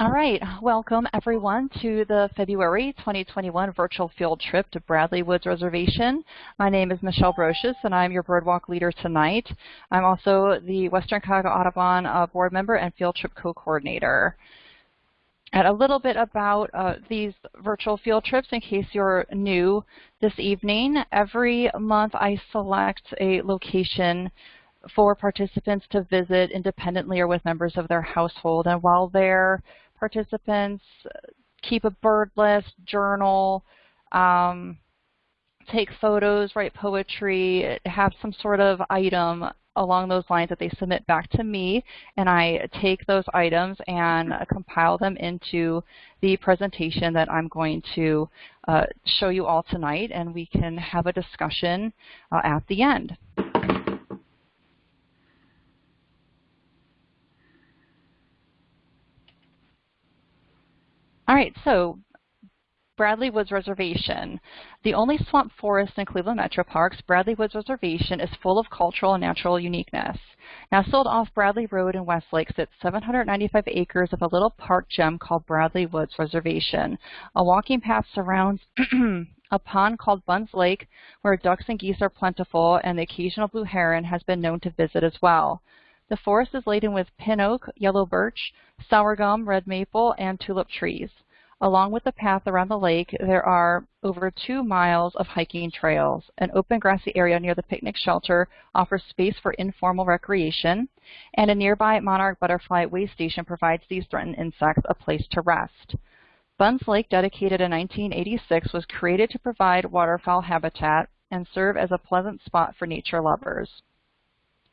All right, welcome everyone to the February 2021 virtual field trip to Bradley Woods Reservation. My name is Michelle Brocious and I'm your Birdwalk leader tonight. I'm also the Western Cuyahoga Audubon uh, board member and field trip co-coordinator. And a little bit about uh, these virtual field trips in case you're new this evening. Every month I select a location for participants to visit independently or with members of their household. And while they're participants keep a bird list, journal, um, take photos, write poetry, have some sort of item along those lines that they submit back to me, and I take those items and compile them into the presentation that I'm going to uh, show you all tonight, and we can have a discussion uh, at the end. All right, so Bradley Woods Reservation. The only swamp forest in Cleveland Metro Parks, Bradley Woods Reservation is full of cultural and natural uniqueness. Now, nestled off Bradley Road in Westlake sits 795 acres of a little park gem called Bradley Woods Reservation. A walking path surrounds a pond called Bunn's Lake where ducks and geese are plentiful and the occasional blue heron has been known to visit as well. The forest is laden with pin oak, yellow birch, sour gum, red maple, and tulip trees. Along with the path around the lake, there are over two miles of hiking trails. An open grassy area near the picnic shelter offers space for informal recreation, and a nearby monarch butterfly way station provides these threatened insects a place to rest. Bunn's Lake, dedicated in 1986, was created to provide waterfowl habitat and serve as a pleasant spot for nature lovers.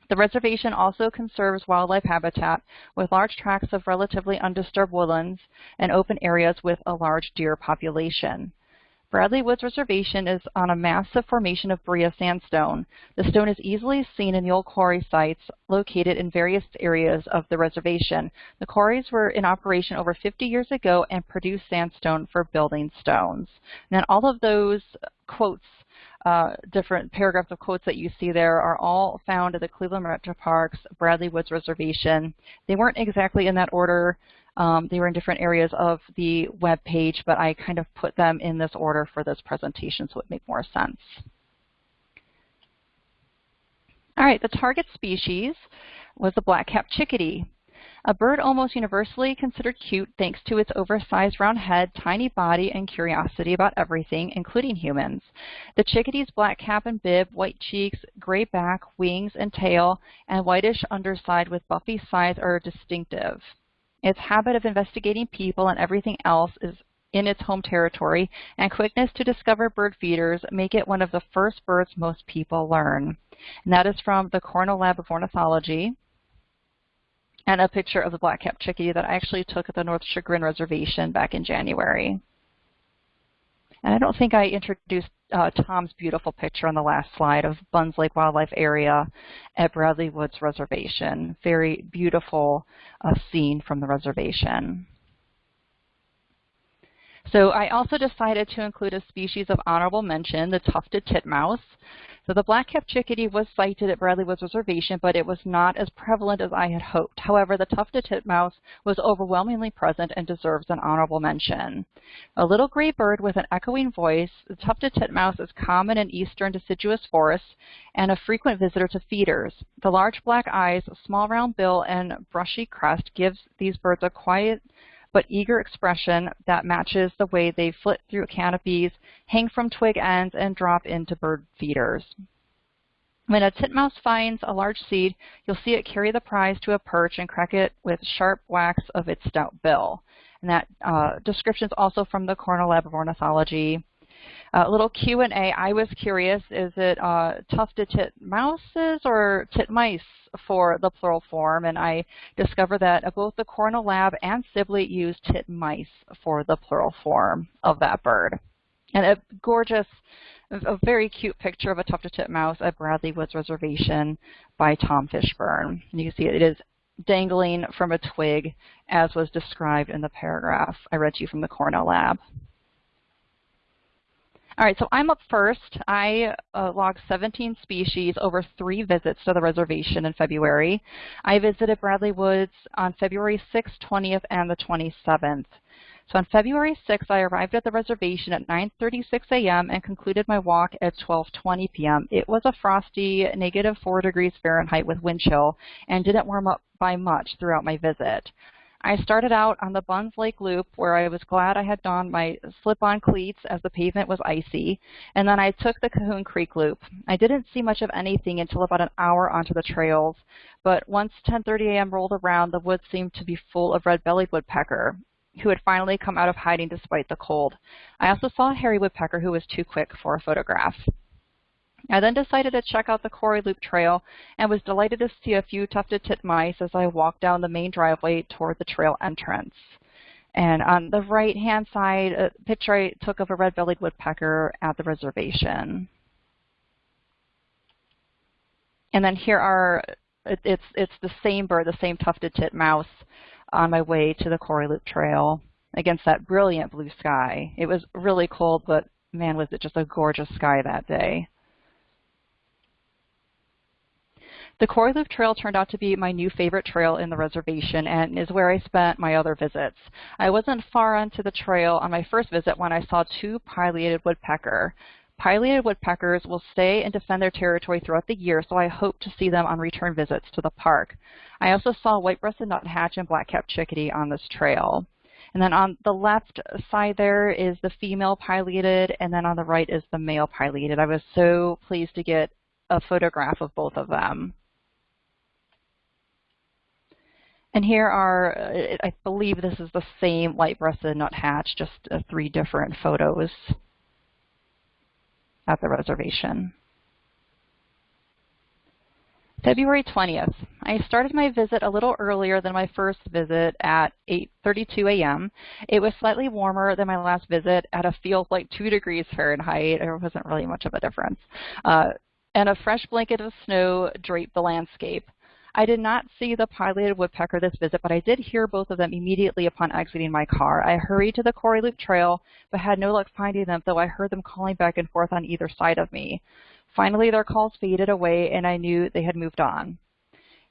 The reservation also conserves wildlife habitat with large tracts of relatively undisturbed woodlands and open areas with a large deer population. Bradley Woods Reservation is on a massive formation of Berea sandstone. The stone is easily seen in the old quarry sites located in various areas of the reservation. The quarries were in operation over 50 years ago and produced sandstone for building stones. And all of those quotes uh, different paragraphs of quotes that you see there are all found at the Cleveland Metro Parks Bradley Woods Reservation. They weren't exactly in that order. Um, they were in different areas of the web page, but I kind of put them in this order for this presentation so it make more sense. All right, the target species was the black-capped chickadee. A bird almost universally considered cute thanks to its oversized round head, tiny body, and curiosity about everything, including humans. The chickadee's black cap and bib, white cheeks, gray back, wings, and tail, and whitish underside with buffy sides are distinctive. Its habit of investigating people and everything else is in its home territory, and quickness to discover bird feeders make it one of the first birds most people learn. And that is from the Cornell Lab of Ornithology and a picture of the black-capped chickadee that I actually took at the North Chagrin Reservation back in January. And I don't think I introduced uh, Tom's beautiful picture on the last slide of Bunn's Lake Wildlife Area at Bradley Woods Reservation. Very beautiful uh, scene from the reservation. So I also decided to include a species of honorable mention, the tufted titmouse. So the black-capped chickadee was sighted at Bradley Woods Reservation, but it was not as prevalent as I had hoped. However, the tufted titmouse was overwhelmingly present and deserves an honorable mention. A little gray bird with an echoing voice, the tufted titmouse is common in eastern deciduous forests and a frequent visitor to feeders. The large black eyes, small round bill, and brushy crest gives these birds a quiet but eager expression that matches the way they flit through canopies, hang from twig ends, and drop into bird feeders. When a titmouse finds a large seed, you'll see it carry the prize to a perch and crack it with sharp whacks of its stout bill. And that uh, description is also from the Cornell Lab of Ornithology. A uh, little Q&A, I was curious, is it uh, tufted titmouses or titmice for the plural form? And I discovered that both the Cornell Lab and Sibley use titmice for the plural form of that bird. And a gorgeous, a very cute picture of a tufted titmouse at Bradley Woods Reservation by Tom Fishburne. And you can see it is dangling from a twig as was described in the paragraph I read to you from the Cornell Lab. All right, so I'm up first. I uh, logged 17 species over three visits to the reservation in February. I visited Bradley Woods on February 6th, 20th, and the 27th. So on February 6th, I arrived at the reservation at 9.36 a.m. and concluded my walk at 12.20 p.m. It was a frosty negative 4 degrees Fahrenheit with wind chill and didn't warm up by much throughout my visit. I started out on the Bunn's Lake Loop where I was glad I had donned my slip-on cleats as the pavement was icy, and then I took the Cahoon Creek Loop. I didn't see much of anything until about an hour onto the trails, but once 10.30 a.m. rolled around, the woods seemed to be full of red-bellied woodpecker who had finally come out of hiding despite the cold. I also saw a hairy woodpecker who was too quick for a photograph. I then decided to check out the Quarry Loop Trail and was delighted to see a few tufted titmice as I walked down the main driveway toward the trail entrance. And on the right-hand side, a picture I took of a red-bellied woodpecker at the reservation. And then here are, it's, it's the same bird, the same tufted titmouse on my way to the Quarry Loop Trail against that brilliant blue sky. It was really cold, but man, was it just a gorgeous sky that day. The Quarry Loop Trail turned out to be my new favorite trail in the reservation and is where I spent my other visits. I wasn't far onto the trail on my first visit when I saw two pileated woodpecker. Pileated woodpeckers will stay and defend their territory throughout the year, so I hope to see them on return visits to the park. I also saw white-breasted nuthatch and black-capped chickadee on this trail. And then on the left side there is the female pileated, and then on the right is the male pileated. I was so pleased to get a photograph of both of them. And here are, uh, I believe this is the same white-breasted nuthatch, just uh, three different photos at the reservation. February 20th. I started my visit a little earlier than my first visit at 8.32 a.m. It was slightly warmer than my last visit at a feels like 2 degrees Fahrenheit. There wasn't really much of a difference. Uh, and a fresh blanket of snow draped the landscape. I did not see the pileated woodpecker this visit, but I did hear both of them immediately upon exiting my car. I hurried to the Quarry Loop Trail, but had no luck finding them, though I heard them calling back and forth on either side of me. Finally, their calls faded away, and I knew they had moved on.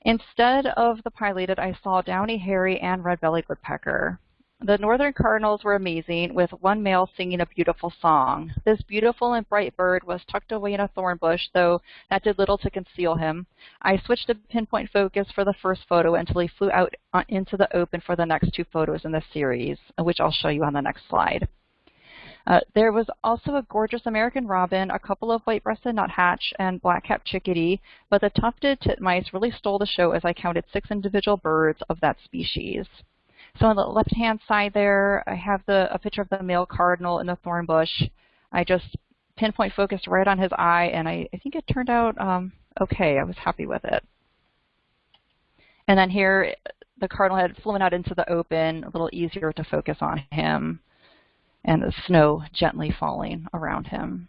Instead of the pileated, I saw downy hairy and red-bellied woodpecker. The northern cardinals were amazing, with one male singing a beautiful song. This beautiful and bright bird was tucked away in a thorn bush, though that did little to conceal him. I switched to pinpoint focus for the first photo until he flew out into the open for the next two photos in the series, which I'll show you on the next slide. Uh, there was also a gorgeous American robin, a couple of white-breasted nuthatch, and black-capped chickadee, but the tufted titmice really stole the show as I counted six individual birds of that species. So on the left-hand side there, I have the a picture of the male cardinal in the thorn bush. I just pinpoint focused right on his eye, and I, I think it turned out um, okay. I was happy with it. And then here, the cardinal had flown out into the open, a little easier to focus on him, and the snow gently falling around him.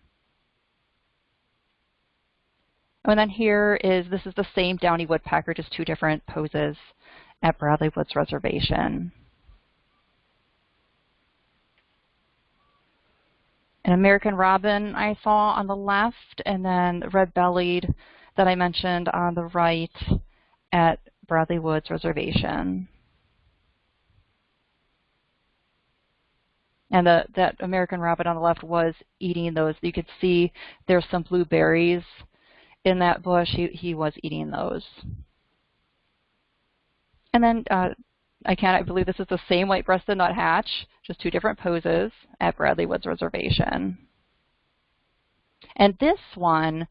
And then here is, this is the same downy woodpecker, just two different poses at Bradley Woods Reservation. An American robin I saw on the left, and then red-bellied that I mentioned on the right at Bradley Woods Reservation. And the, that American robin on the left was eating those. You could see there's some blueberries in that bush. He, he was eating those. And then uh, I cannot believe this is the same white-breasted nuthatch, just two different poses at Bradley Woods Reservation. And this one,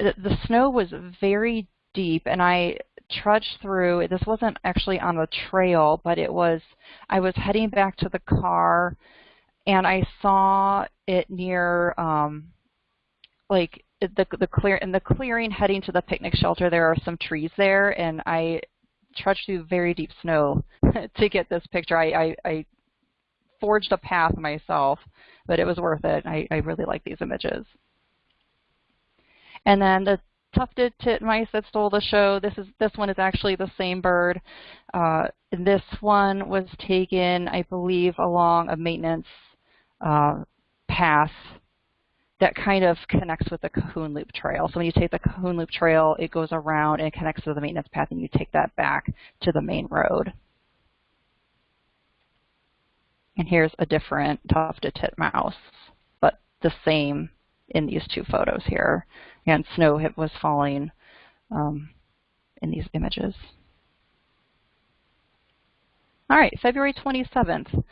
the, the snow was very deep, and I trudged through. This wasn't actually on the trail, but it was, I was heading back to the car, and I saw it near, um, like, the the clear in the clearing heading to the picnic shelter there are some trees there and I trudged through very deep snow to get this picture. I, I, I forged a path myself, but it was worth it. I, I really like these images. And then the tufted titmice that stole the show. This is this one is actually the same bird. Uh, this one was taken, I believe, along a maintenance uh, path that kind of connects with the Cahoon Loop Trail. So when you take the Cahoon Loop Trail, it goes around and connects to the maintenance path, and you take that back to the main road. And here's a different tufted titmouse, but the same in these two photos here. And snow was falling um, in these images. All right, February 27th.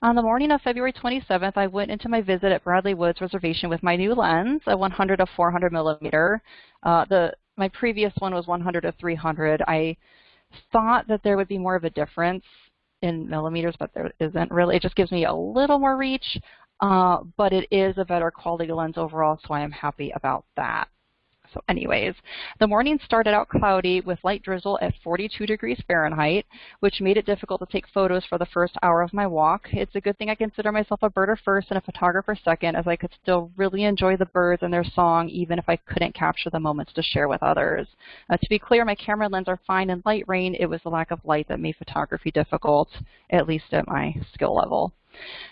On the morning of February 27th, I went into my visit at Bradley Woods Reservation with my new lens, a 100 to 400 millimeter. Uh, the my previous one was 100 to 300. I thought that there would be more of a difference in millimeters, but there isn't really. It just gives me a little more reach, uh, but it is a better quality lens overall, so I am happy about that. So anyways, the morning started out cloudy with light drizzle at 42 degrees Fahrenheit, which made it difficult to take photos for the first hour of my walk. It's a good thing I consider myself a birder first and a photographer second, as I could still really enjoy the birds and their song, even if I couldn't capture the moments to share with others. Uh, to be clear, my camera lens are fine in light rain. It was the lack of light that made photography difficult, at least at my skill level.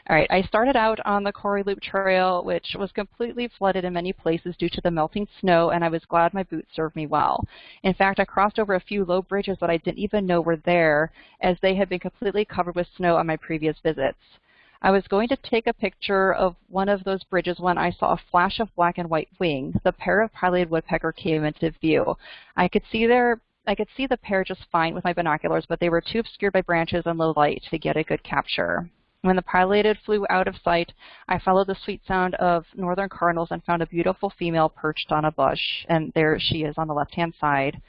All right, I started out on the Quarry Loop Trail, which was completely flooded in many places due to the melting snow, and I was glad my boots served me well. In fact, I crossed over a few low bridges that I didn't even know were there, as they had been completely covered with snow on my previous visits. I was going to take a picture of one of those bridges when I saw a flash of black and white wing. The pair of pileated woodpecker came into view. I could see their I could see the pair just fine with my binoculars, but they were too obscured by branches and low light to get a good capture. When the pileated flew out of sight, I followed the sweet sound of northern cardinals and found a beautiful female perched on a bush. And there she is on the left-hand side.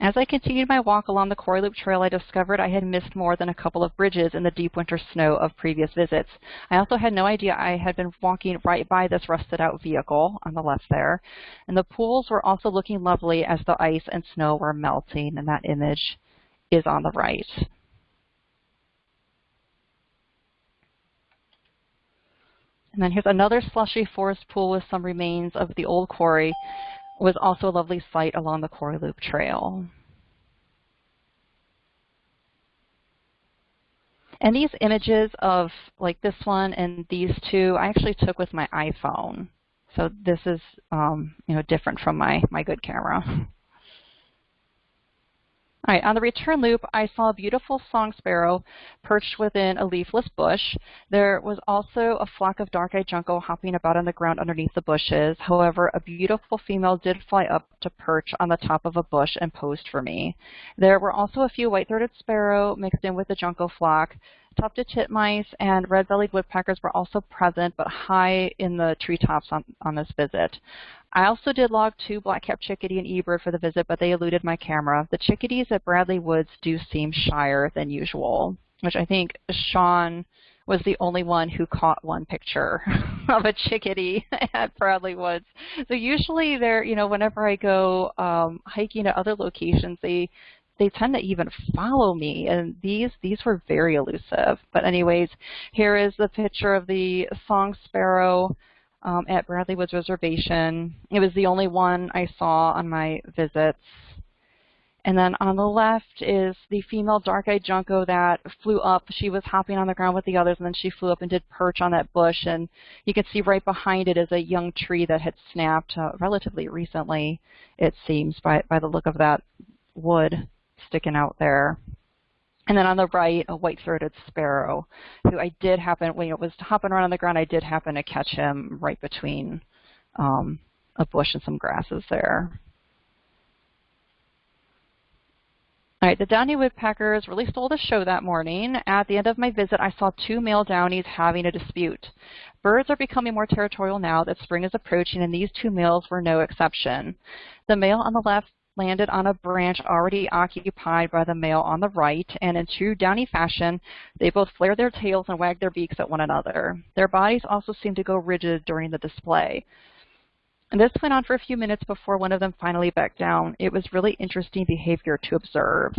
As I continued my walk along the Quarry Loop Trail, I discovered I had missed more than a couple of bridges in the deep winter snow of previous visits. I also had no idea I had been walking right by this rusted out vehicle on the left there. And the pools were also looking lovely as the ice and snow were melting, and that image is on the right. And then here's another slushy forest pool with some remains of the old quarry was also a lovely sight along the Quarry Loop Trail. And these images of like this one and these two, I actually took with my iPhone. So this is, um, you know, different from my, my good camera. All right, on the return loop, I saw a beautiful song sparrow perched within a leafless bush. There was also a flock of dark-eyed junco hopping about on the ground underneath the bushes. However, a beautiful female did fly up to perch on the top of a bush and posed for me. There were also a few white-throated sparrow mixed in with the junco flock. Tufted titmice and red-bellied woodpeckers were also present, but high in the treetops on, on this visit. I also did log two black-capped chickadee and eBird for the visit, but they eluded my camera. The chickadees at Bradley Woods do seem shyer than usual, which I think Sean was the only one who caught one picture of a chickadee at Bradley Woods. So usually they're, you know, whenever I go um, hiking at other locations, they they tend to even follow me and these these were very elusive but anyways here is the picture of the song sparrow um, at Bradley Woods Reservation. It was the only one I saw on my visits. And then on the left is the female dark-eyed junco that flew up. She was hopping on the ground with the others, and then she flew up and did perch on that bush. And you can see right behind it is a young tree that had snapped uh, relatively recently, it seems, by, by the look of that wood sticking out there. And then on the right, a white-throated sparrow, who I did happen, when it was hopping around on the ground, I did happen to catch him right between um, a bush and some grasses there. All right, the downy woodpeckers really stole the show that morning. At the end of my visit, I saw two male downies having a dispute. Birds are becoming more territorial now that spring is approaching, and these two males were no exception. The male on the left landed on a branch already occupied by the male on the right, and in true downy fashion, they both flared their tails and wagged their beaks at one another. Their bodies also seemed to go rigid during the display. And this went on for a few minutes before one of them finally backed down. It was really interesting behavior to observe.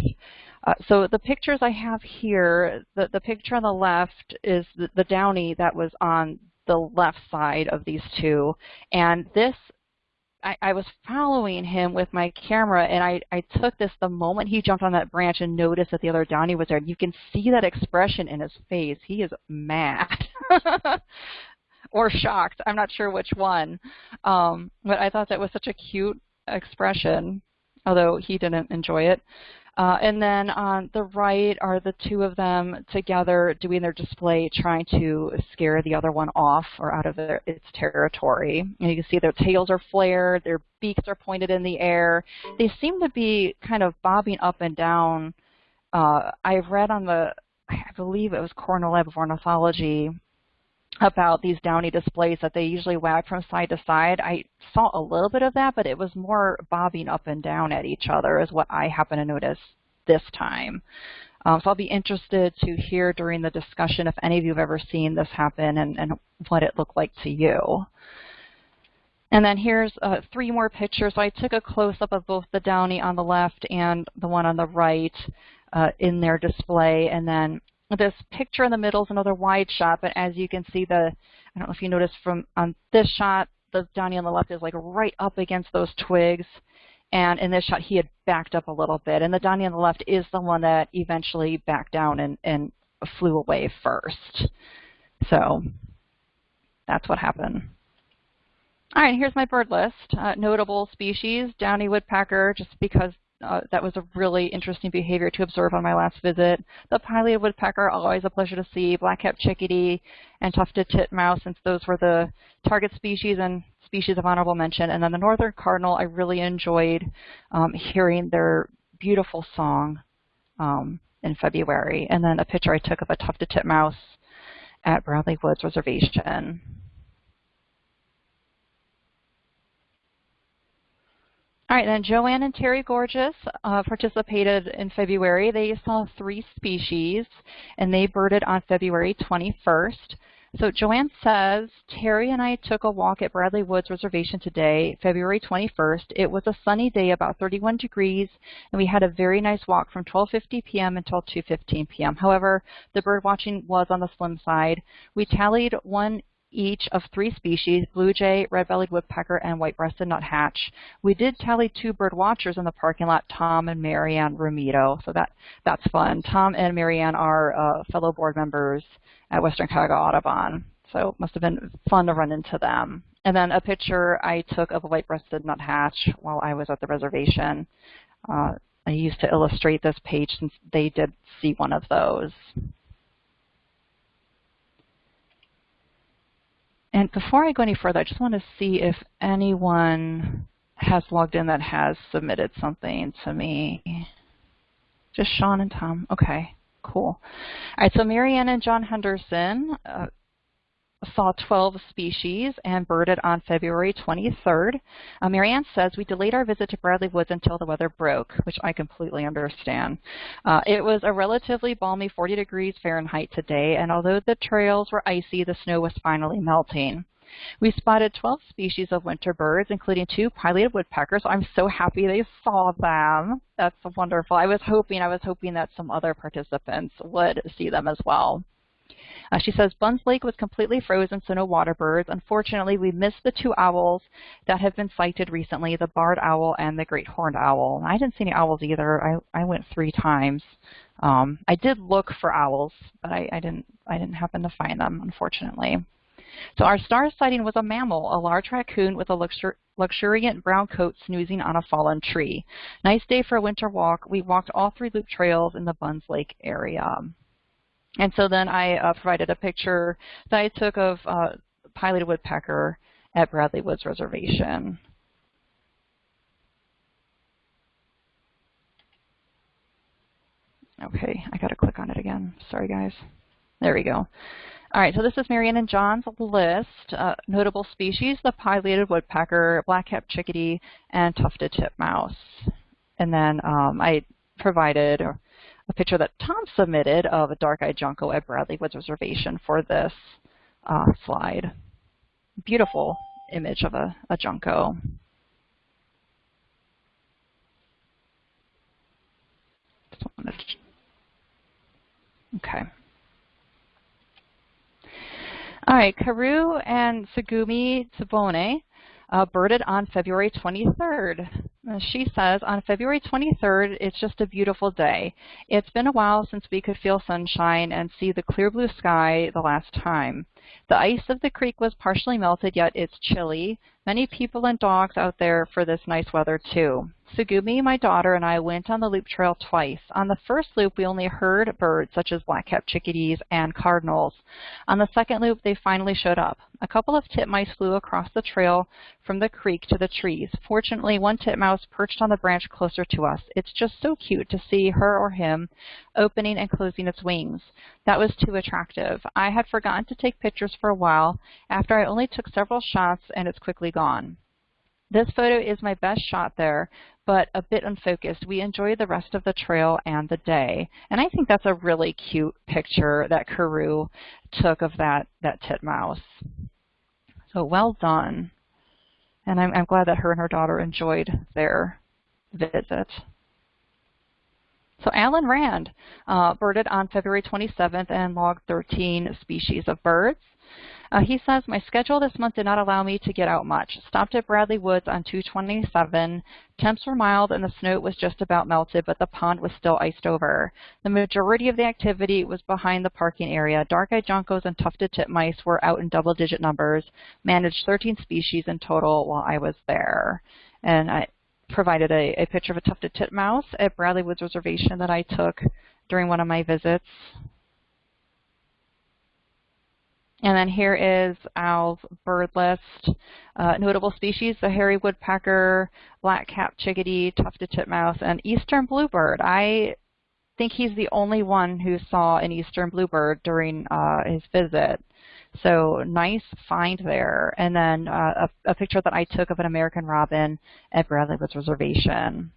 Uh, so the pictures I have here, the, the picture on the left is the, the downy that was on the left side of these two. And this I, I was following him with my camera, and I, I took this the moment he jumped on that branch and noticed that the other Downy was there. You can see that expression in his face. He is mad. or shocked. I'm not sure which one. Um, but I thought that was such a cute expression, although he didn't enjoy it. Uh, and then on the right are the two of them together doing their display, trying to scare the other one off or out of their, its territory. And you can see their tails are flared, their beaks are pointed in the air. They seem to be kind of bobbing up and down. Uh, I've read on the, I believe it was Cornell Lab of Ornithology, about these downy displays that they usually wag from side to side. I saw a little bit of that, but it was more bobbing up and down at each other is what I happen to notice this time. Um, so I'll be interested to hear during the discussion if any of you have ever seen this happen and, and what it looked like to you. And then here's uh, three more pictures. So I took a close-up of both the downy on the left and the one on the right uh, in their display. And then this picture in the middle is another wide shot, but as you can see, the I don't know if you noticed from on this shot, the Downy on the left is like right up against those twigs. And in this shot, he had backed up a little bit. And the Downy on the left is the one that eventually backed down and, and flew away first. So that's what happened. All right, here's my bird list. Uh, notable species, downy woodpecker, just because uh, that was a really interesting behavior to observe on my last visit. The pileated woodpecker, always a pleasure to see. Black-capped chickadee and tufted titmouse, since those were the target species and species of honorable mention. And then the northern cardinal, I really enjoyed um, hearing their beautiful song um, in February. And then a picture I took of a tufted titmouse at Bradley Woods Reservation. All right, then Joanne and Terry Gorgeous uh, participated in February. They saw three species, and they birded on February 21st. So Joanne says, Terry and I took a walk at Bradley Woods Reservation today, February 21st. It was a sunny day, about 31 degrees, and we had a very nice walk from 12.50 p.m. until 2.15 p.m. However, the bird watching was on the slim side. We tallied one each of three species, blue jay, red-bellied woodpecker, and white-breasted nuthatch. We did tally two bird watchers in the parking lot, Tom and Marianne Romito, so that, that's fun. Tom and Marianne are uh, fellow board members at Western Cuyahoga Audubon, so it must have been fun to run into them. And then a picture I took of a white-breasted nuthatch while I was at the reservation. Uh, I used to illustrate this page since they did see one of those. And before I go any further, I just want to see if anyone has logged in that has submitted something to me. Just Sean and Tom. Okay, cool. All right, so Marianne and John Henderson uh, saw 12 species and birded on February 23rd. Uh, Marianne says, we delayed our visit to Bradley Woods until the weather broke, which I completely understand. Uh, it was a relatively balmy 40 degrees Fahrenheit today, and although the trails were icy, the snow was finally melting. We spotted 12 species of winter birds, including two pileated woodpeckers. I'm so happy they saw them. That's wonderful. I was hoping, I was hoping that some other participants would see them as well. Uh, she says Bunn's Lake was completely frozen, so no water birds. Unfortunately, we missed the two owls that have been sighted recently, the barred owl and the great horned owl. I didn't see any owls either. I, I went three times. Um, I did look for owls, but I, I, didn't, I didn't happen to find them, unfortunately. So our star sighting was a mammal, a large raccoon with a luxur luxuriant brown coat snoozing on a fallen tree. Nice day for a winter walk. We walked all three loop trails in the Bunn's Lake area. And so then I uh, provided a picture that I took of uh, pileated woodpecker at Bradley Woods Reservation. Okay, I got to click on it again. Sorry, guys. There we go. All right, so this is Marianne and John's list. Uh, notable species, the pileated woodpecker, black-capped chickadee, and tufted titmouse. And then um, I provided a picture that Tom submitted of a dark-eyed junco at Bradley Woods Reservation for this uh, slide. Beautiful image of a, a junco. Okay. All right, Kaoru and Tsugumi Tsubone uh, birded on February 23rd. She says, on February 23rd, it's just a beautiful day. It's been a while since we could feel sunshine and see the clear blue sky the last time. The ice of the creek was partially melted, yet it's chilly. Many people and dogs out there for this nice weather, too. Tsugumi, my daughter, and I went on the loop trail twice. On the first loop, we only heard birds such as black-capped chickadees and cardinals. On the second loop, they finally showed up. A couple of titmice flew across the trail from the creek to the trees. Fortunately, one titmouse perched on the branch closer to us. It's just so cute to see her or him opening and closing its wings. That was too attractive. I had forgotten to take pictures for a while after I only took several shots and it's quickly gone. This photo is my best shot there, but a bit unfocused. We enjoyed the rest of the trail and the day. And I think that's a really cute picture that Kaoru took of that, that titmouse. So well done. And I'm, I'm glad that her and her daughter enjoyed their visit. So Alan Rand uh, birded on February 27th and logged 13 species of birds. Uh, he says, my schedule this month did not allow me to get out much. Stopped at Bradley Woods on 227. Temps were mild and the snow was just about melted, but the pond was still iced over. The majority of the activity was behind the parking area. Dark-eyed juncos and tufted titmice were out in double-digit numbers. Managed 13 species in total while I was there. And I provided a, a picture of a tufted titmouse at Bradley Woods Reservation that I took during one of my visits. And then here is Al's bird list. Uh, notable species, the hairy woodpecker, black-capped chickadee, tufted titmouse, and eastern bluebird. I think he's the only one who saw an eastern bluebird during uh, his visit. So nice find there. And then uh, a, a, picture that I took of an American robin at Bradley Woods Reservation.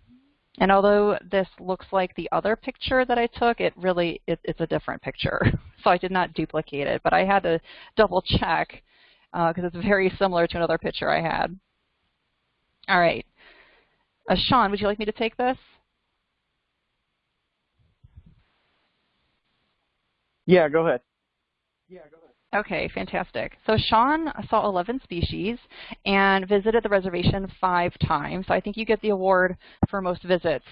And although this looks like the other picture that I took, it really it, it's a different picture. so I did not duplicate it, but I had to double check because uh, it's very similar to another picture I had. All right. Uh, Sean, would you like me to take this? Yeah, go ahead. Yeah, go ahead. Okay, fantastic. So Sean saw 11 species and visited the reservation five times. So I think you get the award for most visits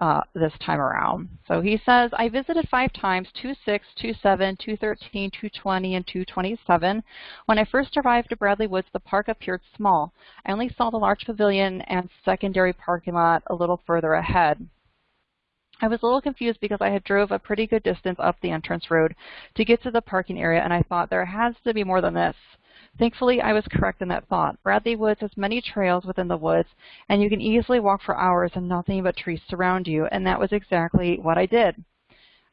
uh, this time around. So he says, I visited five times, 26, 27, 213, 220, and 227. When I first arrived at Bradley Woods, the park appeared small. I only saw the large pavilion and secondary parking lot a little further ahead. I was a little confused because I had drove a pretty good distance up the entrance road to get to the parking area and I thought there has to be more than this. Thankfully, I was correct in that thought. Bradley Woods has many trails within the woods, and you can easily walk for hours and nothing but trees surround you, and that was exactly what I did.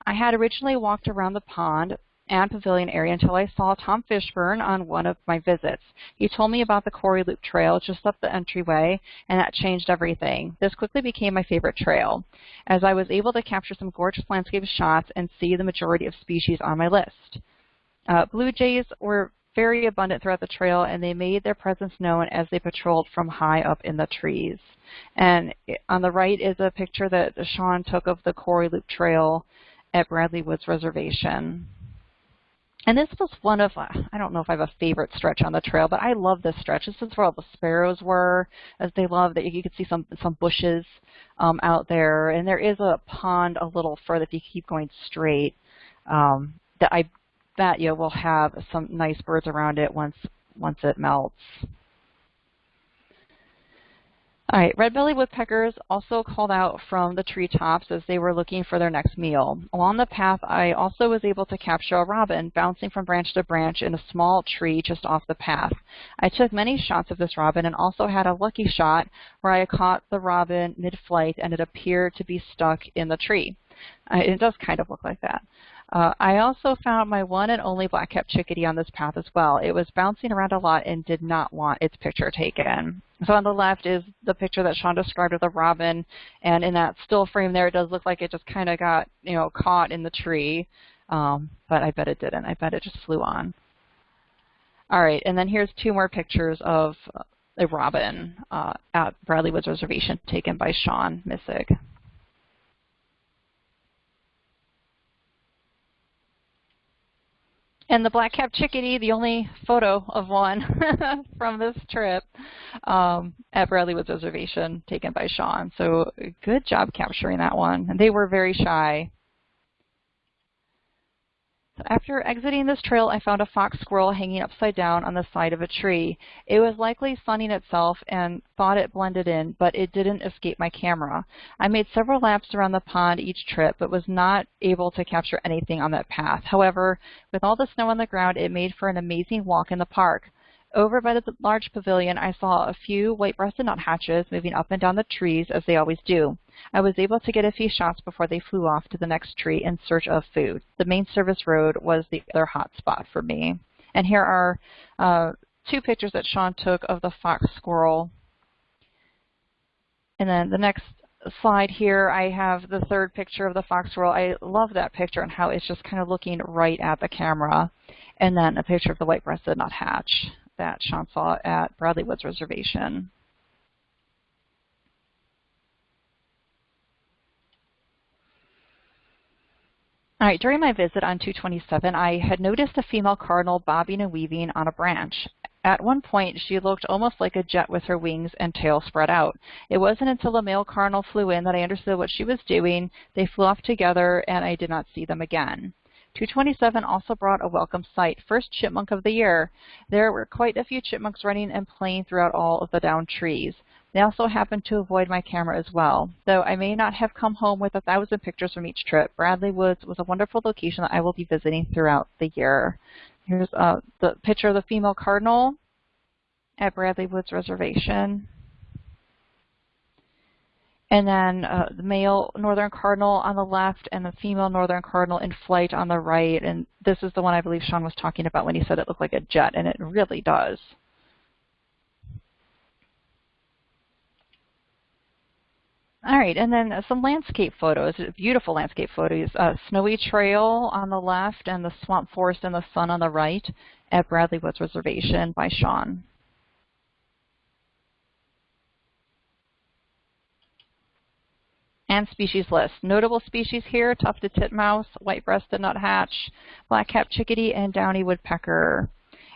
I had originally walked around the pond, and Pavilion area until I saw Tom Fishburne on one of my visits. He told me about the Quarry Loop Trail just up the entryway, and that changed everything. This quickly became my favorite trail, as I was able to capture some gorgeous landscape shots and see the majority of species on my list. Uh, blue jays were very abundant throughout the trail, and they made their presence known as they patrolled from high up in the trees. And on the right is a picture that Sean took of the Quarry Loop Trail at Bradley Woods Reservation. And this was one of, I don't know if I have a favorite stretch on the trail, but I love this stretch. This is where all the sparrows were, as they love that you could see some some bushes um, out there. And there is a pond a little further if you keep going straight um, that I bet you will have some nice birds around it once once it melts. All right, red-bellied woodpeckers also called out from the treetops as they were looking for their next meal. Along the path, I also was able to capture a robin bouncing from branch to branch in a small tree just off the path. I took many shots of this robin and also had a lucky shot where I caught the robin mid-flight and it appeared to be stuck in the tree. Uh, it does kind of look like that. Uh, I also found my one and only black-capped chickadee on this path as well. It was bouncing around a lot and did not want its picture taken. So on the left is the picture that Sean described of the robin, and in that still frame there, it does look like it just kind of got, you know, caught in the tree, um, but I bet it didn't. I bet it just flew on. All right, and then here's two more pictures of a robin uh, at Bradley Woods Reservation taken by Sean Missig. And the black-capped chickadee, the only photo of one from this trip um, at Bradley Woods Reservation taken by Sean. So good job capturing that one. And they were very shy. After exiting this trail, I found a fox squirrel hanging upside down on the side of a tree. It was likely sunning itself and thought it blended in, but it didn't escape my camera. I made several laps around the pond each trip, but was not able to capture anything on that path. However, with all the snow on the ground, it made for an amazing walk in the park. Over by the large pavilion, I saw a few white-breasted nuthatches moving up and down the trees as they always do. I was able to get a few shots before they flew off to the next tree in search of food. The main service road was the other hot spot for me. And here are uh, two pictures that Sean took of the fox squirrel. And then the next slide here, I have the third picture of the fox squirrel. I love that picture and how it's just kind of looking right at the camera. And then a picture of the white-breasted nuthatch that Sean saw at Bradley Woods Reservation. All right, during my visit on 227, I had noticed a female cardinal bobbing and weaving on a branch. At one point, she looked almost like a jet with her wings and tail spread out. It wasn't until a male cardinal flew in that I understood what she was doing. They flew off together, and I did not see them again. 227 also brought a welcome sight, first chipmunk of the year. There were quite a few chipmunks running and playing throughout all of the downed trees. They also happened to avoid my camera as well. Though I may not have come home with a thousand pictures from each trip, Bradley Woods was a wonderful location that I will be visiting throughout the year. Here's uh, the picture of the female cardinal at Bradley Woods Reservation. And then uh, the male northern cardinal on the left and the female northern cardinal in flight on the right. And this is the one I believe Sean was talking about when he said it looked like a jet, and it really does. All right, and then some landscape photos, beautiful landscape photos. Uh, snowy trail on the left and the swamp forest and the sun on the right at Bradley Woods Reservation by Sean. and species list. Notable species here, tufted titmouse, white-breasted nuthatch, black-capped chickadee, and downy woodpecker.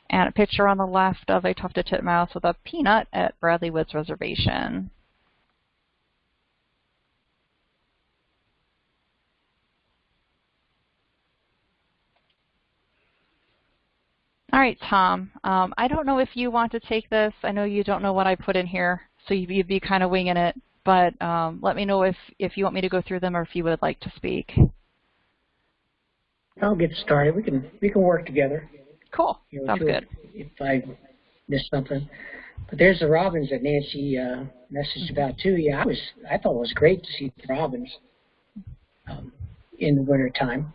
And a picture on the left of a tufted titmouse with a peanut at Bradley Woods Reservation. All right, Tom, um, I don't know if you want to take this. I know you don't know what I put in here, so you'd be kind of winging it but um, let me know if, if you want me to go through them or if you would like to speak. I'll get started. We can we can work together. Cool. You know, Sounds good. If I missed something, but there's the robins that Nancy uh, messaged about too. Yeah, I was I thought it was great to see the robins um, in the winter time.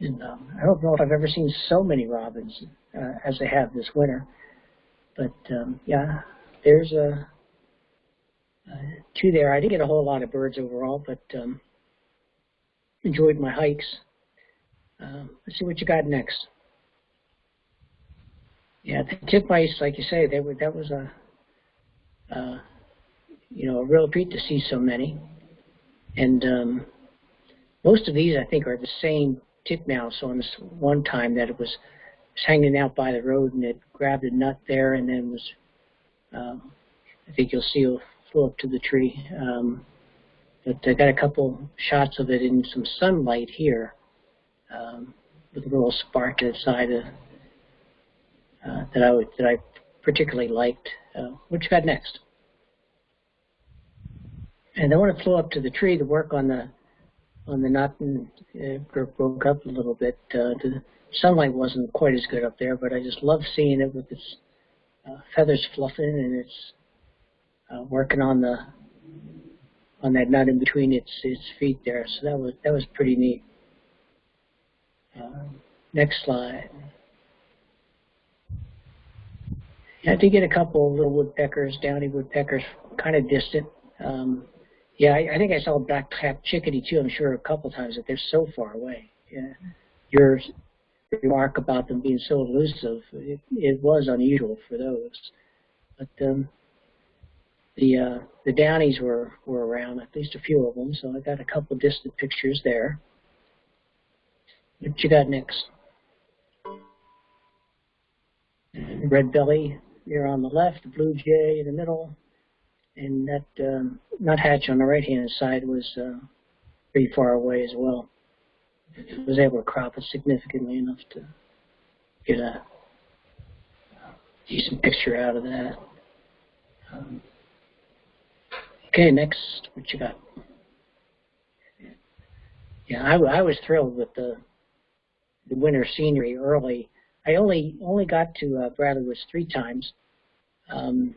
And um, I don't know if I've ever seen so many robins uh, as I have this winter. But um, yeah, there's a two there. I didn't get a whole lot of birds overall, but um, enjoyed my hikes. Uh, let's see what you got next. Yeah, the titmice, like you say, they were that was a uh, you know a real treat to see so many, and um, most of these I think are the same titmouse on this one time that it was, was hanging out by the road and it grabbed a nut there and then was um, I think you'll see flew up to the tree. Um, but I got a couple shots of it in some sunlight here um, with a little spark inside of, uh, that I would, that I particularly liked. Uh, what you got next? And then when it flew up to the tree to work on the on the and it broke up a little bit. Uh, the sunlight wasn't quite as good up there, but I just love seeing it with its uh, feathers fluffing and its uh, working on the on that nut in between its its feet there. So that was that was pretty neat. Uh, next slide. I did get a couple of little woodpeckers, downy woodpeckers, kind of distant. Um, yeah, I, I think I saw black-capped chickadee too. I'm sure a couple times that they're so far away. Yeah. Your remark about them being so elusive, it, it was unusual for those. But um, the uh, the Downies were were around, at least a few of them. So I got a couple distant pictures there. What you got next? red belly here on the left, blue jay in the middle, and that um, nuthatch on the right-hand side was uh, pretty far away as well. I was able to crop it significantly enough to get a decent picture out of that. Um, okay, next, what you got? Yeah, I, I was thrilled with the the winter scenery early. I only only got to uh, Bradley Woods three times. Um,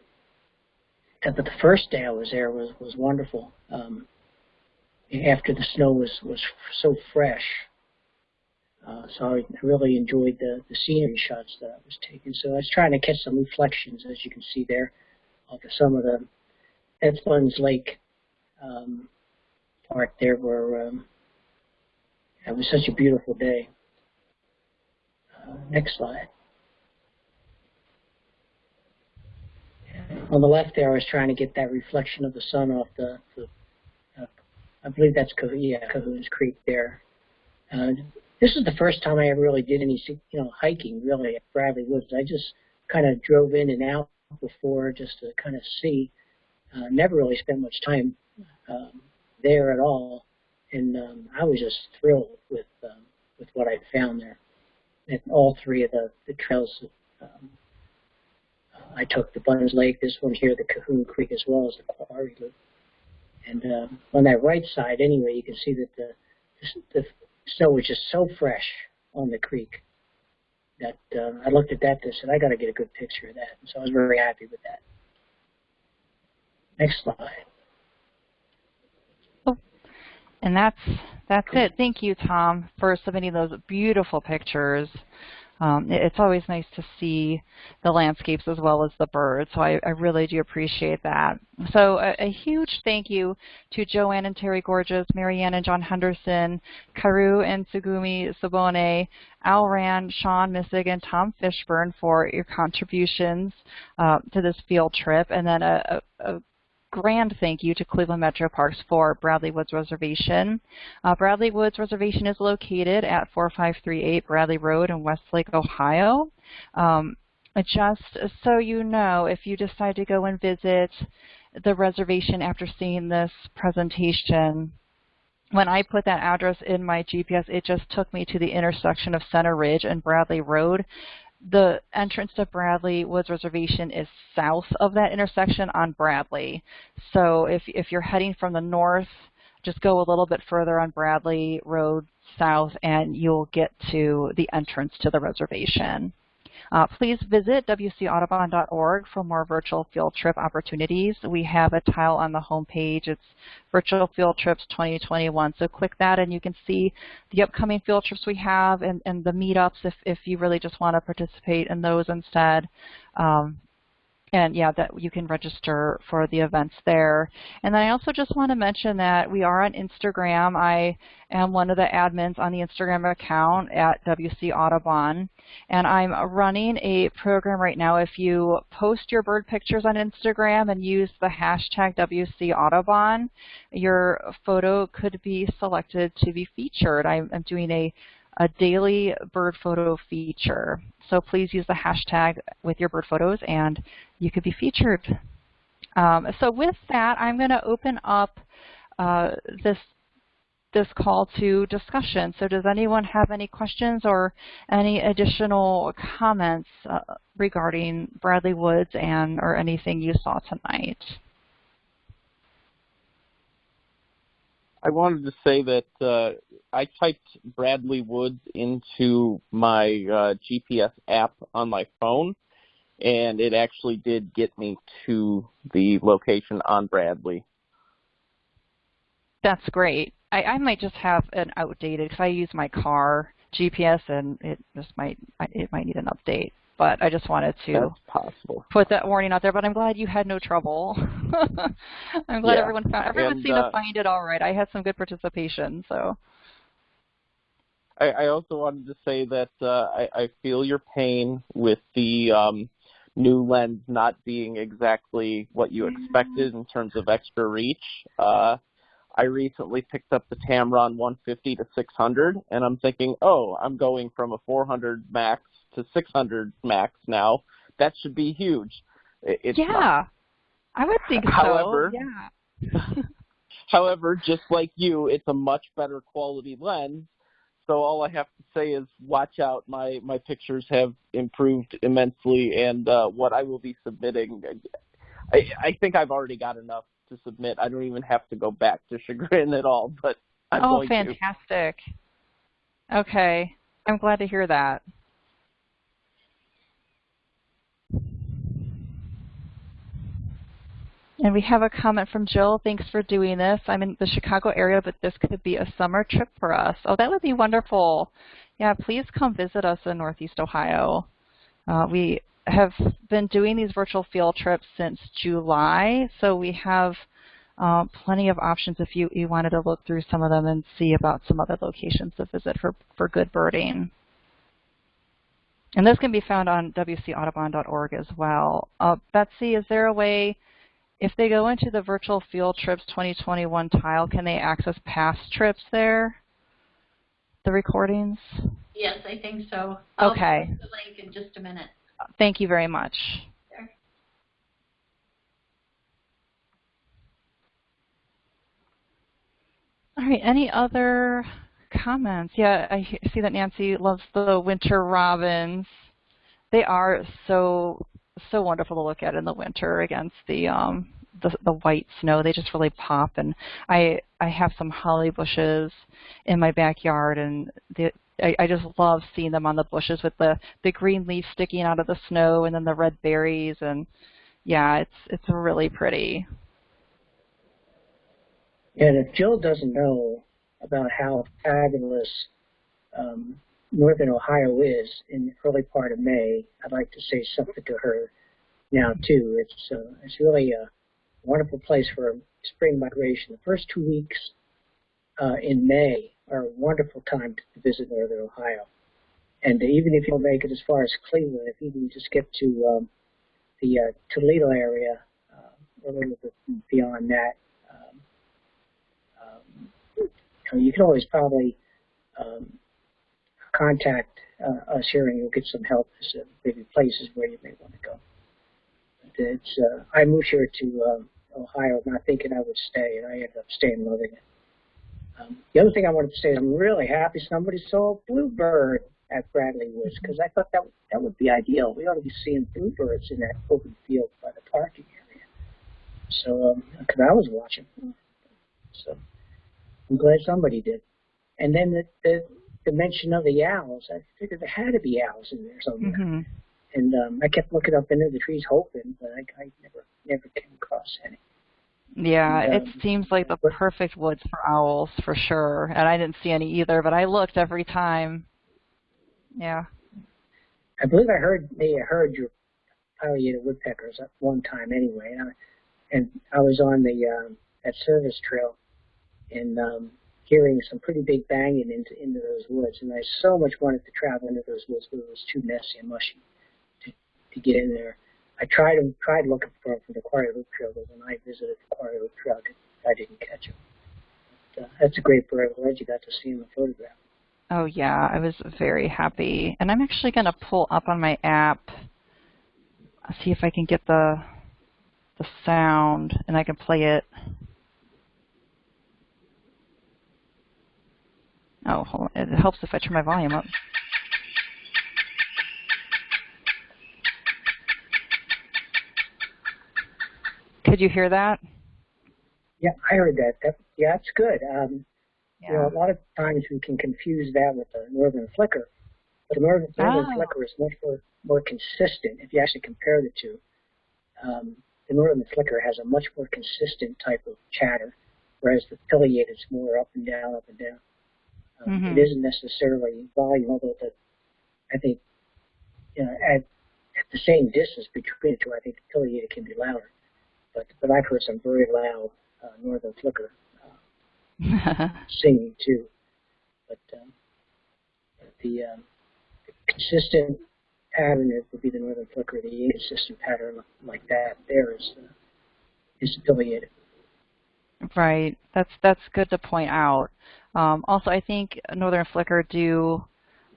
but the first day I was there was was wonderful. Um, after the snow was was so fresh, uh, so I really enjoyed the the scenery shots that I was taking. So I was trying to catch some reflections, as you can see there, of some of the Edmunds Lake um, part there, where um, it was such a beautiful day. Uh, next slide. On the left there, I was trying to get that reflection of the sun off the, the uh, I believe that's yeah, Cahoon's Creek there. Uh, this is the first time I ever really did any, you know, hiking really at Bradley Woods. I just kind of drove in and out before just to kind of see. Uh, never really spent much time um, there at all, and um, I was just thrilled with um, with what I found there. And all three of the the trails um, I took the Bunn's Lake, this one here, the Cahoon Creek, as well as the Quarry Loop. And uh, on that right side, anyway, you can see that the, the snow was just so fresh on the creek that uh, I looked at that and said, I got to get a good picture of that. And so I was very happy with that. Next slide. Oh, and that's that's it. Thank you, Tom, for submitting those beautiful pictures. Um, it's always nice to see the landscapes as well as the birds, so I, I really do appreciate that. So a, a, huge thank you to Joanne and Terry Gorges, Marianne and John Henderson, Kaoru and Tsugumi Sabone, Al Rand, Sean Missig, and Tom Fishburne for your contributions uh, to this field trip, and then a, a grand thank you to Cleveland Metro Parks for Bradley Woods Reservation. Uh, Bradley Woods Reservation is located at 4538 Bradley Road in Westlake, Ohio. Um, just so you know, if you decide to go and visit the reservation after seeing this presentation, when I put that address in my GPS, it just took me to the intersection of Center Ridge and Bradley Road the entrance to Bradley Woods Reservation is south of that intersection on Bradley. So if, if you're heading from the north, just go a little bit further on Bradley Road south and you'll get to the entrance to the reservation. Uh, please visit wcaudubon.org for more virtual field trip opportunities. We have a tile on the home page. It's Virtual Field Trips 2021. So click that and you can see the upcoming field trips we have and, and the meetups if, if you really just want to participate in those instead. Um, and yeah, that you can register for the events there. And then I also just want to mention that we are on Instagram. I am one of the admins on the Instagram account at WC Audubon. And I'm running a program right now. If you post your bird pictures on Instagram and use the hashtag WC Audubon, your photo could be selected to be featured. I'm, I'm doing a a daily bird photo feature. So please use the hashtag with your bird photos and you could be featured. Um, so with that, I'm going to open up uh, this this call to discussion. So does anyone have any questions or any additional comments uh, regarding Bradley Woods and or anything you saw tonight? I wanted to say that uh, I typed Bradley Woods into my uh, GPS app on my phone, and it actually did get me to the location on Bradley. That's great. I, I might just have an outdated because I use my car GPS, and it just might it might need an update but I just wanted to put that warning out there. But I'm glad you had no trouble. I'm glad yeah. everyone found everyone and, seemed uh, to find it all right. I had some good participation, so. I, I also wanted to say that uh, I, I feel your pain with the um, new lens not being exactly what you expected in terms of extra reach. Uh, I recently picked up the Tamron 150 to 600, and I'm thinking, oh, I'm going from a 400 max to 600 max now. That should be huge. It's yeah, not. I would think However, so. Yeah. However, just like you, it's a much better quality lens. So all I have to say is watch out. My my pictures have improved immensely, and uh, what I will be submitting, I, I think I've already got enough to submit. I don't even have to go back to Chagrin at all. But I'm oh, fantastic. To. Okay, I'm glad to hear that. And we have a comment from Jill. Thanks for doing this. I'm in the Chicago area, but this could be a summer trip for us. Oh, that would be wonderful. Yeah, please come visit us in Northeast Ohio. Uh, we have been doing these virtual field trips since July, so we have uh, plenty of options if you, you wanted to look through some of them and see about some other locations to visit for, for good birding. And this can be found on wcaudubon.org as well. Uh, Betsy, is there a way if they go into the virtual field trips 2021 tile, can they access past trips there? The recordings? Yes, I think so. I'll okay. the link in just a minute. Thank you very much. All right, any other comments? Yeah, I see that Nancy loves the winter robins. They are so so wonderful to look at in the winter against the um, the, the white snow. They just really pop. And I I have some holly bushes in my backyard, and the, I, I just love seeing them on the bushes with the the green leaves sticking out of the snow, and then the red berries. And yeah, it's it's really pretty. And if Jill doesn't know about how fabulous um, northern Ohio is in the early part of May, I'd like to say something to her now too. It's uh, it's really a wonderful place for spring migration. The first two weeks uh, in May are a wonderful time to visit northern Ohio. And even if you don't make it as far as Cleveland, if you can just get to um, the uh, Toledo area, uh, a little bit beyond that, um, um, you can always probably um, contact uh, us here and you'll get some help as to maybe places where you may want to go. But it's uh, I moved here to um, Ohio not thinking I would stay, and I ended up staying, loving it. Um, the other thing I wanted to say is I'm really happy somebody saw a bluebird at Bradley Woods because I thought that that would be ideal. We ought to be seeing bluebirds in that open field by the parking area. So, because um, I was watching, so I'm glad somebody did. And then the, the the mention of the owls, I figured there had to be owls in there somewhere. Mm-hmm. And um, I kept looking up into the trees hoping, but I, I never never came across any. Yeah, and, um, it seems like the perfect woods for owls for sure. And I didn't see any either, but I looked every time. Yeah. I believe I heard they heard your pileated woodpeckers at one time anyway, and I, and I was on the um, that service trail, and um, hearing some pretty big banging into into those woods, and I so much wanted to travel into those woods, but it was too messy and mushy to to get in there. I tried tried looking for him from the Quarry Loop Trail, but when I visited the Quarry Loop Trail, I didn't catch him. But, uh, that's a great bird. I'm glad you got to see him in photograph. Oh yeah, I was very happy, and I'm actually going to pull up on my app, see if I can get the the sound, and I can play it. Oh, hold on. it helps if I turn my volume up. Could you hear that? Yeah, I heard that. that yeah, that's good. Um, yeah. You know, a lot of times we can confuse that with the northern flicker, but the northern, northern oh. flicker is much more more consistent if you actually compare the two. Um, the northern flicker has a much more consistent type of chatter, whereas the pileated is more up and down, up and down. Um, mm-hmm. It isn't necessarily volume, although the, I think you know at, at the same distance between the two, I think the pileated can be louder but but I've heard some very loud uh, northern flicker uh, singing too. But, um, the, um, the consistent pattern would be the northern flicker. The inconsistent pattern like that there is uh, is pileated. Right. That's that's good to point out. Um, also, I think northern flicker do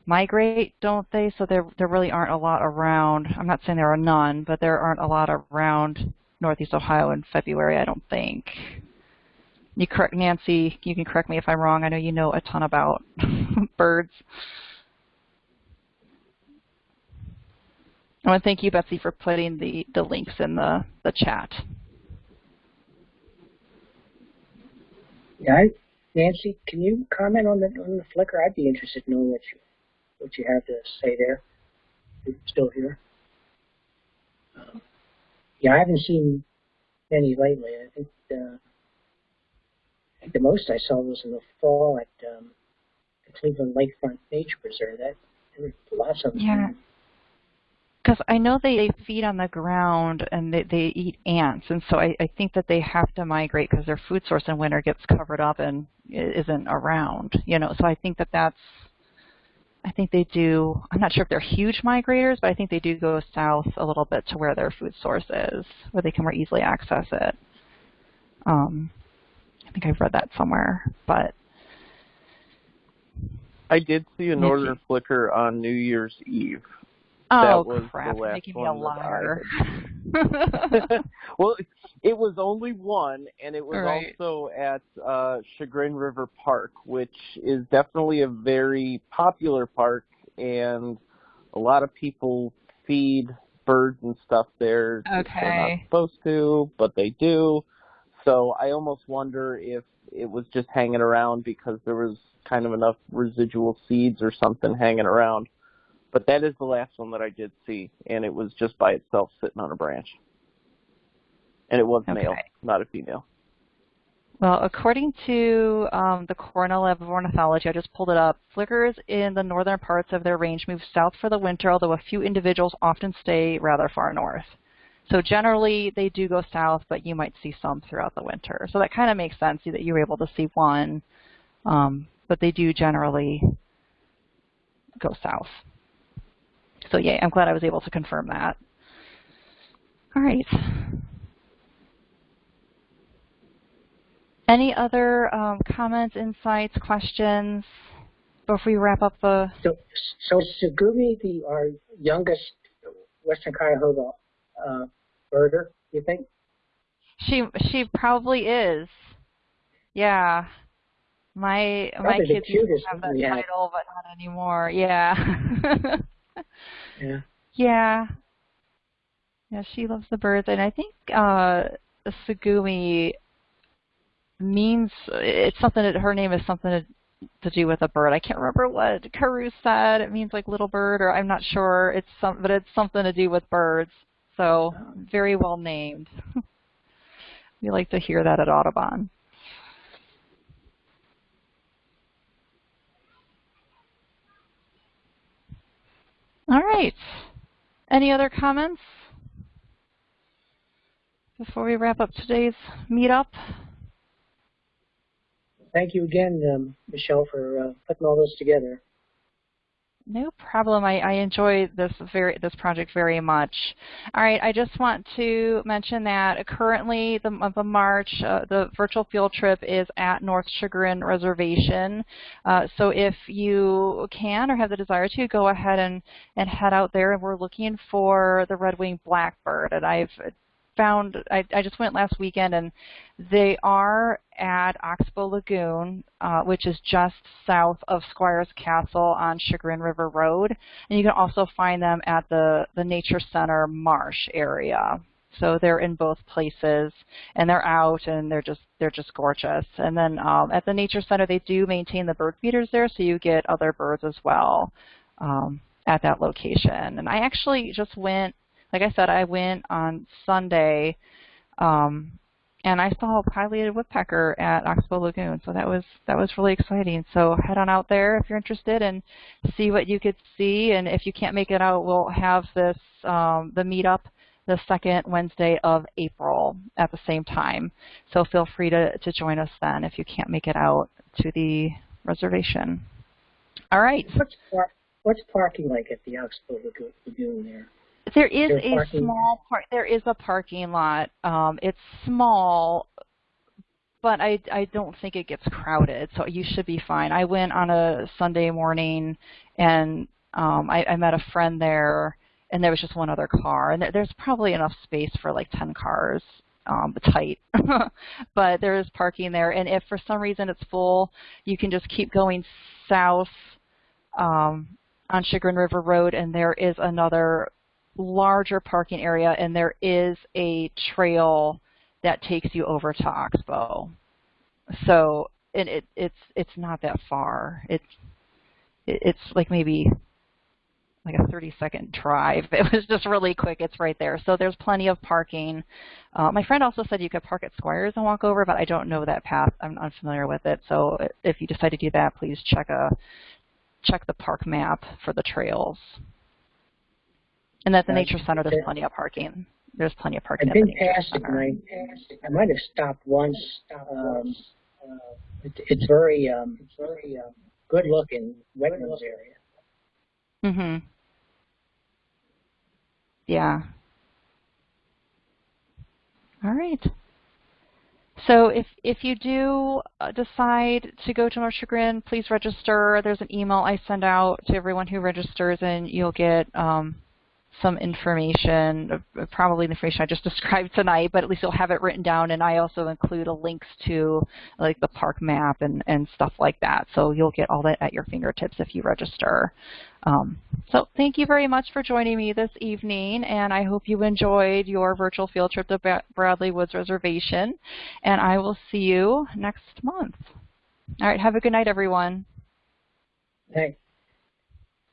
migrate, don't they? So there there really aren't a lot around. I'm not saying there are none, but there aren't a lot around Northeast Ohio in February, I don't think. You correct Nancy, you can correct me if I'm wrong. I know you know a ton about birds. I want to thank you, Betsy, for putting the, the links in the, the chat. Yeah, I, Nancy, can you comment on the on the flicker? I'd be interested in knowing what you what you have to say there. You're still here. Um, yeah, I haven't seen any lately. I think uh, the most I saw was in the fall at um, the Cleveland Lakefront Nature Preserve. That there were lots of them. Yeah. Because I know they, they feed on the ground and they, they eat ants, and so I, I think that they have to migrate because their food source in winter gets covered up and isn't around. You know, so I think that that's. I think they do. I'm not sure if they're huge migrators, but I think they do go south a little bit to where their food source is, where they can more easily access it. Um, I think I've read that somewhere, but I did see a northern flicker on New Year's Eve. Oh that was crap! the last making me a liar. well, it was only one, and it was Right. also at uh, Chagrin River Park, which is definitely a very popular park, and a lot of people feed birds and stuff there. They're not supposed to, but they do. So I almost wonder if it was just hanging around because there was kind of enough residual seeds or something hanging around. But that is the last one that I did see, and it was just by itself sitting on a branch. And it was male, not a female. Well, according to um, the Cornell Lab of Ornithology, I just pulled it up, flickers in the northern parts of their range move south for the winter, although a few individuals often stay rather far north. So generally, they do go south, but you might see some throughout the winter. So that kind of makes sense that you were able to see one, um, but they do generally go south. So yeah, I'm glad I was able to confirm that. All right. Any other um, comments, insights, questions before we wrap up the? So, so is Tsugumi the our youngest Western Cuyahoga uh, birder? You think? She she probably is. Yeah. My my Probably kids used to have that title, but not anymore. Yeah. Yeah. yeah. Yeah, she loves the birds, and I think uh, Tsugumi means it's something that her name is something to, to do with a bird. I can't remember what Kaoru said. It means like little bird, or I'm not sure. It's some, but it's something to do with birds. So very well named. we like to hear that at Audubon. All right. Any other comments before we wrap up today's meetup? Thank you again, um, Michelle, for uh, putting all this together. No problem. I, I enjoy this very this project very much. All right, I just want to mention that currently the month of March, uh, the virtual field trip is at North Chagrin Reservation. Uh, so if you can or have the desire to, go ahead and, and head out there. And we're looking for the red-winged blackbird. And I've found, I, I just went last weekend and they are at Oxbow Lagoon, uh, which is just south of Squires Castle on Chagrin River Road. And you can also find them at the, the Nature Center Marsh area. So they're in both places, and they're out, and they're just they're just gorgeous. And then um, at the Nature Center, they do maintain the bird feeders there, so you get other birds as well um, at that location. And I actually just went, like I said, I went on Sunday um, and I saw a pileated woodpecker at Oxbow Lagoon, so that was that was really exciting. So head on out there if you're interested and see what you could see. And if you can't make it out, we'll have this um, the meetup the second Wednesday of April at the same time. So feel free to, to join us then if you can't make it out to the reservation. All right. What's par- what's parking like at the Oxbow Lagoon, there? There is There's a parking. small part. There is a parking lot. Um, it's small, but I I don't think it gets crowded, so you should be fine. I went on a Sunday morning, and um, I, I met a friend there, and there was just one other car, and there, there's probably enough space for like ten cars, um, tight. but there is parking there, and if for some reason it's full, you can just keep going south um, on Chagrin River Road, and there is another larger parking area, and there is a trail that takes you over to Oxbow. So and it it's it's not that far. It's it's like maybe like a 30 second drive. It was just really quick. It's right there. So there's plenty of parking. Uh, my friend also said you could park at Squires and walk over, but I don't know that path. I'm unfamiliar with it. So if you decide to do that, please check a check the park map for the trails. And at the Nature Center, there's plenty of parking. There's plenty of parking I've at the been Nature past it, Center. and I, I might have stopped once. Um, it, it's very, um, it's very um, good looking wetlands area. Mhm. Yeah. All right. So if if you do uh, decide to go to North Chagrin, please register. There's an email I send out to everyone who registers, and you'll get um, some information, probably the information I just described tonight, but at least you'll have it written down. And I also include a links to like the park map and, and stuff like that. So you'll get all that at your fingertips if you register. Um, so thank you very much for joining me this evening, and I hope you enjoyed your virtual field trip to Bra- Bradley Woods Reservation. And I will see you next month. All right, have a good night, everyone. Thanks.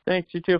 Thanks, you too.